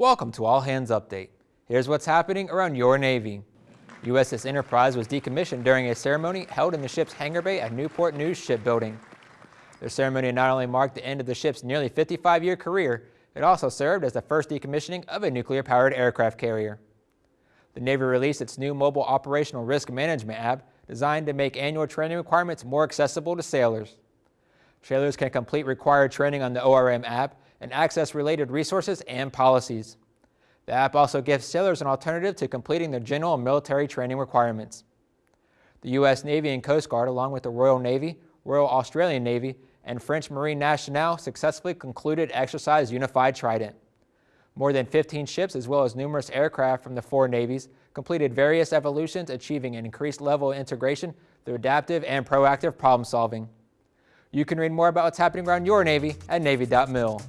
Welcome to All Hands Update. Here's what's happening around your Navy. USS Enterprise was decommissioned during a ceremony held in the ship's hangar bay at Newport News Shipbuilding. The ceremony not only marked the end of the ship's nearly 55-year career, it also served as the first decommissioning of a nuclear-powered aircraft carrier. The Navy released its new mobile operational risk management app designed to make annual training requirements more accessible to sailors. Sailors can complete required training on the ORM app and access related resources and policies. The app also gives sailors an alternative to completing their general military training requirements. The U.S. Navy and Coast Guard, along with the Royal Navy, Royal Australian Navy, and French Marine Nationale successfully concluded Exercise Unified Trident. More than 15 ships, as well as numerous aircraft from the four navies, completed various evolutions, achieving an increased level of integration through adaptive and proactive problem solving. You can read more about what's happening around your Navy at Navy.mil.